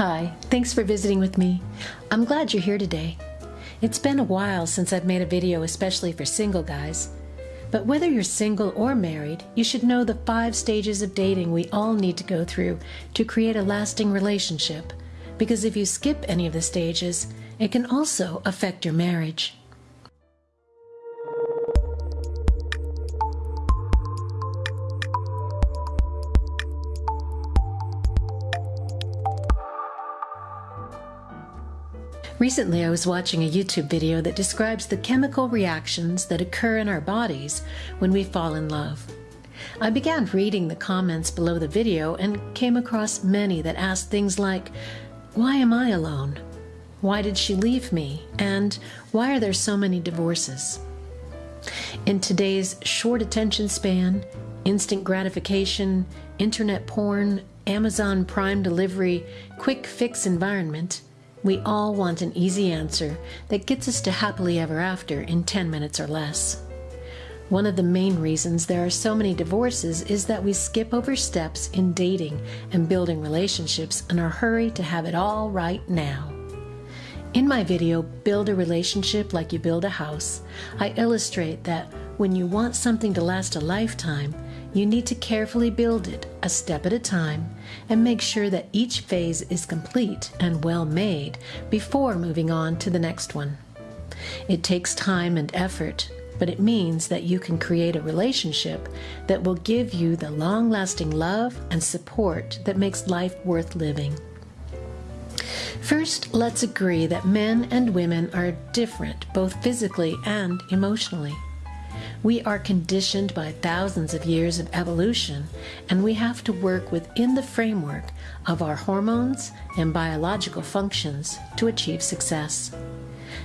Hi, thanks for visiting with me. I'm glad you're here today. It's been a while since I've made a video especially for single guys. But whether you're single or married, you should know the five stages of dating we all need to go through to create a lasting relationship. Because if you skip any of the stages, it can also affect your marriage. Recently, I was watching a YouTube video that describes the chemical reactions that occur in our bodies when we fall in love. I began reading the comments below the video and came across many that asked things like, Why am I alone? Why did she leave me? And why are there so many divorces? In today's short attention span, instant gratification, internet porn, Amazon Prime delivery, quick fix environment, we all want an easy answer that gets us to happily ever after in 10 minutes or less. One of the main reasons there are so many divorces is that we skip over steps in dating and building relationships in our hurry to have it all right now. In my video, Build a Relationship Like You Build a House, I illustrate that when you want something to last a lifetime, you need to carefully build it a step at a time and make sure that each phase is complete and well made before moving on to the next one. It takes time and effort, but it means that you can create a relationship that will give you the long lasting love and support that makes life worth living. First, let's agree that men and women are different both physically and emotionally. We are conditioned by thousands of years of evolution, and we have to work within the framework of our hormones and biological functions to achieve success.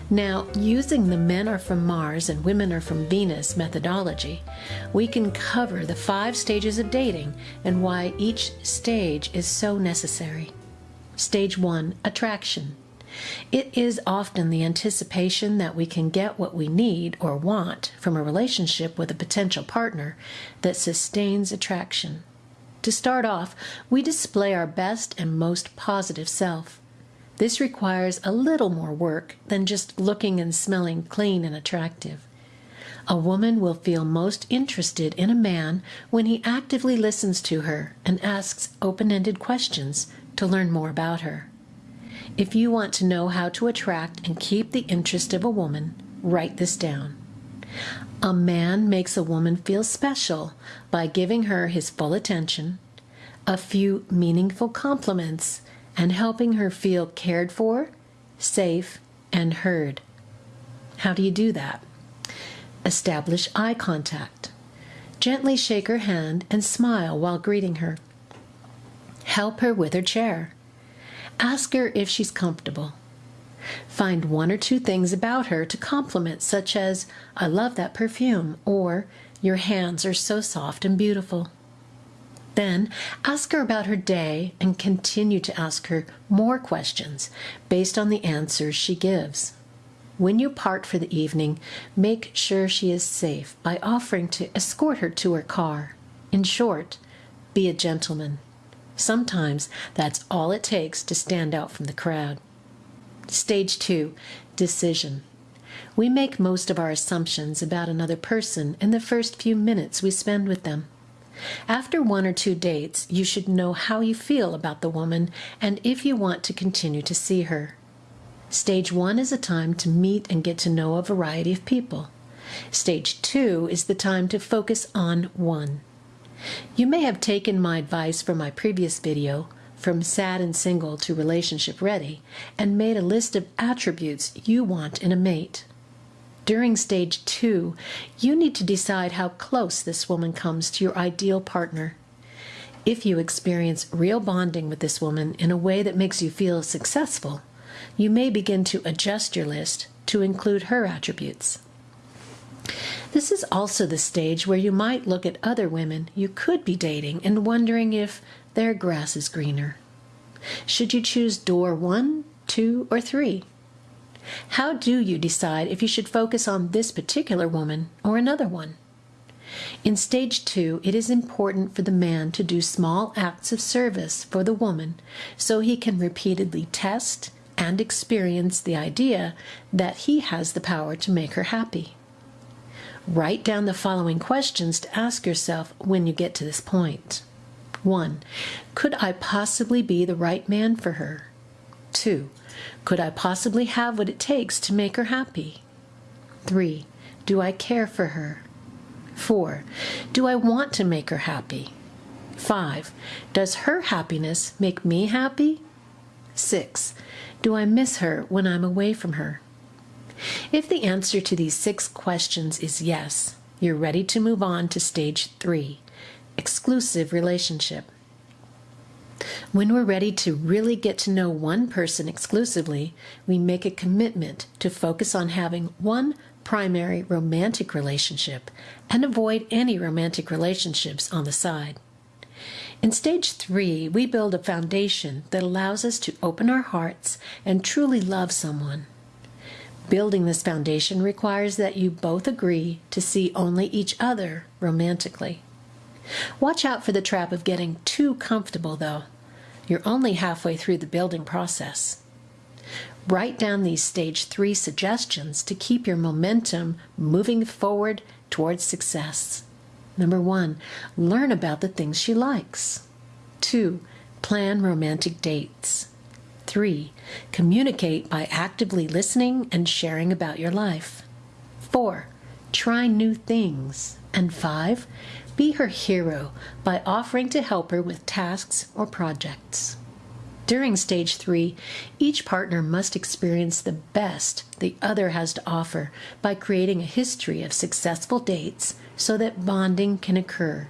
Now, using the men are from Mars and women are from Venus methodology, we can cover the five stages of dating and why each stage is so necessary. Stage one attraction. It is often the anticipation that we can get what we need or want from a relationship with a potential partner that sustains attraction. To start off, we display our best and most positive self. This requires a little more work than just looking and smelling clean and attractive. A woman will feel most interested in a man when he actively listens to her and asks open ended questions to learn more about her. If you want to know how to attract and keep the interest of a woman, write this down. A man makes a woman feel special by giving her his full attention, a few meaningful compliments, and helping her feel cared for, safe, and heard. How do you do that? Establish eye contact. Gently shake her hand and smile while greeting her. Help her with her chair. Ask her if she's comfortable. Find one or two things about her to compliment, such as, I love that perfume, or Your hands are so soft and beautiful. Then ask her about her day and continue to ask her more questions based on the answers she gives. When you part for the evening, make sure she is safe by offering to escort her to her car. In short, be a gentleman. Sometimes that's all it takes to stand out from the crowd. Stage two decision. We make most of our assumptions about another person in the first few minutes we spend with them. After one or two dates, you should know how you feel about the woman and if you want to continue to see her. Stage one is a time to meet and get to know a variety of people. Stage two is the time to focus on one. You may have taken my advice from my previous video, From Sad and Single to Relationship Ready, and made a list of attributes you want in a mate. During stage two, you need to decide how close this woman comes to your ideal partner. If you experience real bonding with this woman in a way that makes you feel successful, you may begin to adjust your list to include her attributes. This is also the stage where you might look at other women you could be dating and wondering if their grass is greener. Should you choose door one, two, or three? How do you decide if you should focus on this particular woman or another one? In stage two, it is important for the man to do small acts of service for the woman so he can repeatedly test and experience the idea that he has the power to make her happy. Write down the following questions to ask yourself when you get to this point. 1. Could I possibly be the right man for her? 2. Could I possibly have what it takes to make her happy? 3. Do I care for her? 4. Do I want to make her happy? 5. Does her happiness make me happy? 6. Do I miss her when I'm away from her? If the answer to these six questions is yes, you're ready to move on to stage three exclusive relationship. When we're ready to really get to know one person exclusively, we make a commitment to focus on having one primary romantic relationship and avoid any romantic relationships on the side. In stage three, we build a foundation that allows us to open our hearts and truly love someone. Building this foundation requires that you both agree to see only each other romantically. Watch out for the trap of getting too comfortable, though. You're only halfway through the building process. Write down these stage three suggestions to keep your momentum moving forward towards success. Number one, learn about the things she likes. Two, plan romantic dates. Three, communicate by actively listening and sharing about your life. Four, try new things. And five, be her hero by offering to help her with tasks or projects. During stage three, each partner must experience the best the other has to offer by creating a history of successful dates so that bonding can occur.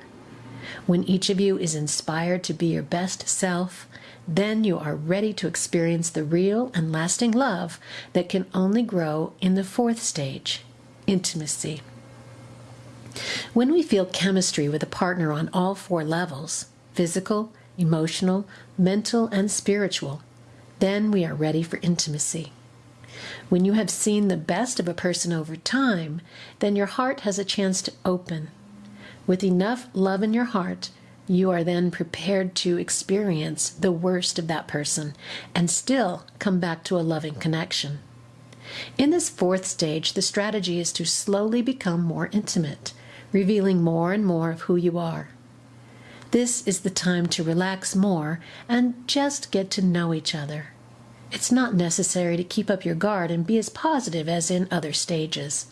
When each of you is inspired to be your best self, then you are ready to experience the real and lasting love that can only grow in the fourth stage intimacy. When we feel chemistry with a partner on all four levels physical, emotional, mental, and spiritual then we are ready for intimacy. When you have seen the best of a person over time, then your heart has a chance to open. With enough love in your heart, you are then prepared to experience the worst of that person and still come back to a loving connection. In this fourth stage, the strategy is to slowly become more intimate, revealing more and more of who you are. This is the time to relax more and just get to know each other. It's not necessary to keep up your guard and be as positive as in other stages.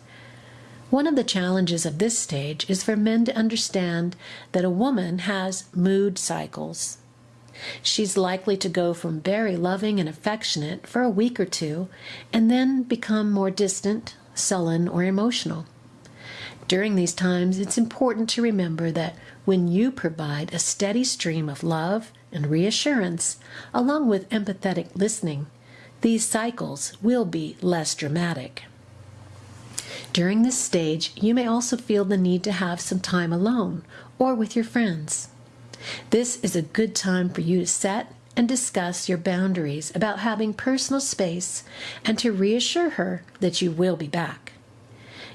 One of the challenges of this stage is for men to understand that a woman has mood cycles. She's likely to go from very loving and affectionate for a week or two and then become more distant, sullen, or emotional. During these times, it's important to remember that when you provide a steady stream of love and reassurance, along with empathetic listening, these cycles will be less dramatic. During this stage, you may also feel the need to have some time alone or with your friends. This is a good time for you to set and discuss your boundaries about having personal space and to reassure her that you will be back.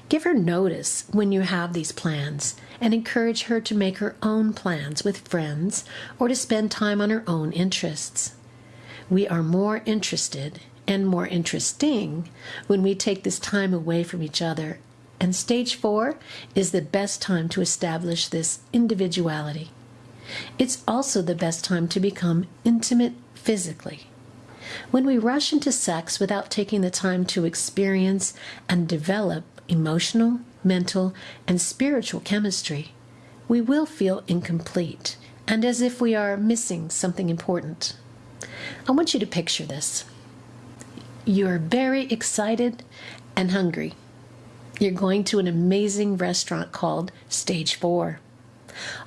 Give her notice when you have these plans and encourage her to make her own plans with friends or to spend time on her own interests. We are more interested and more interesting when we take this time away from each other. And stage four is the best time to establish this individuality. It's also the best time to become intimate physically. When we rush into sex without taking the time to experience and develop emotional, mental, and spiritual chemistry, we will feel incomplete and as if we are missing something important. I want you to picture this. You're very excited and hungry. You're going to an amazing restaurant called Stage 4.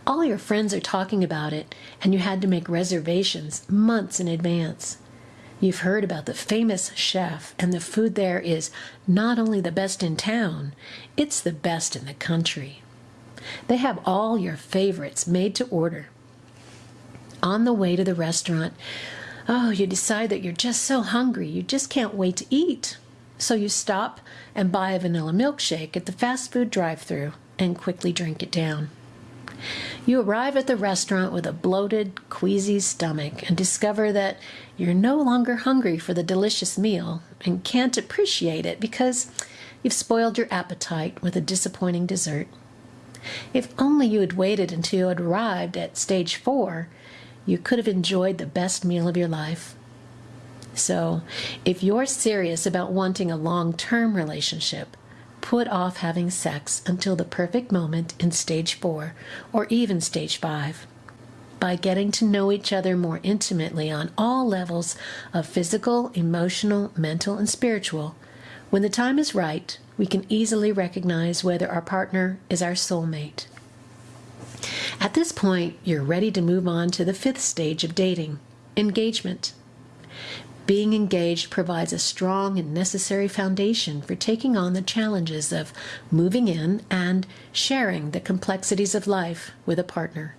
All your friends are talking about it, and you had to make reservations months in advance. You've heard about the famous chef, and the food there is not only the best in town, it's the best in the country. They have all your favorites made to order. On the way to the restaurant, Oh, you decide that you're just so hungry, you just can't wait to eat. So you stop and buy a vanilla milkshake at the fast food drive through. and quickly drink it down. You arrive at the restaurant with a bloated, queasy stomach and discover that you're no longer hungry for the delicious meal and can't appreciate it because you've spoiled your appetite with a disappointing dessert. If only you had waited until you had arrived at stage four, you could have enjoyed the best meal of your life. So, if you're serious about wanting a long term relationship, put off having sex until the perfect moment in stage four or even stage five. By getting to know each other more intimately on all levels of physical, emotional, mental, and spiritual, when the time is right, we can easily recognize whether our partner is our soulmate. At this point, you're ready to move on to the fifth stage of dating engagement. Being engaged provides a strong and necessary foundation for taking on the challenges of moving in and sharing the complexities of life with a partner.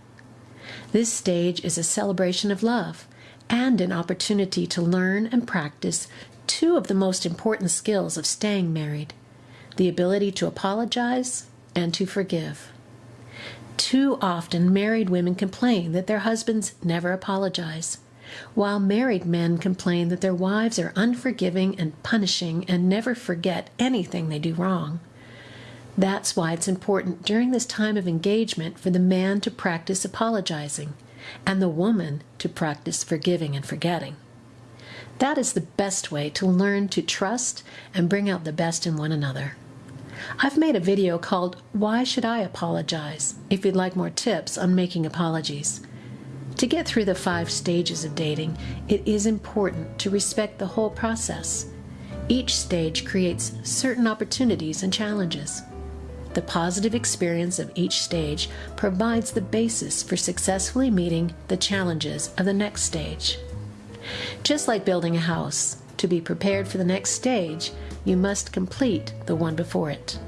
This stage is a celebration of love and an opportunity to learn and practice two of the most important skills of staying married the ability to apologize and to forgive. Too often, married women complain that their husbands never apologize, while married men complain that their wives are unforgiving and punishing and never forget anything they do wrong. That's why it's important during this time of engagement for the man to practice apologizing and the woman to practice forgiving and forgetting. That is the best way to learn to trust and bring out the best in one another. I've made a video called Why Should I Apologize? if you'd like more tips on making apologies. To get through the five stages of dating, it is important to respect the whole process. Each stage creates certain opportunities and challenges. The positive experience of each stage provides the basis for successfully meeting the challenges of the next stage. Just like building a house, to be prepared for the next stage, you must complete the one before it.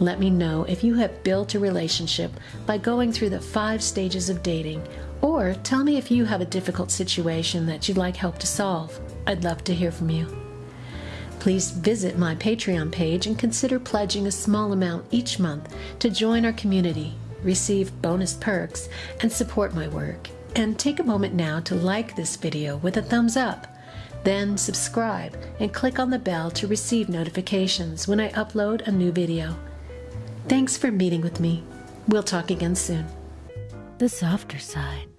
Let me know if you have built a relationship by going through the five stages of dating, or tell me if you have a difficult situation that you'd like help to solve. I'd love to hear from you. Please visit my Patreon page and consider pledging a small amount each month to join our community, receive bonus perks, and support my work. And take a moment now to like this video with a thumbs up. Then subscribe and click on the bell to receive notifications when I upload a new video. Thanks for meeting with me. We'll talk again soon. The softer side.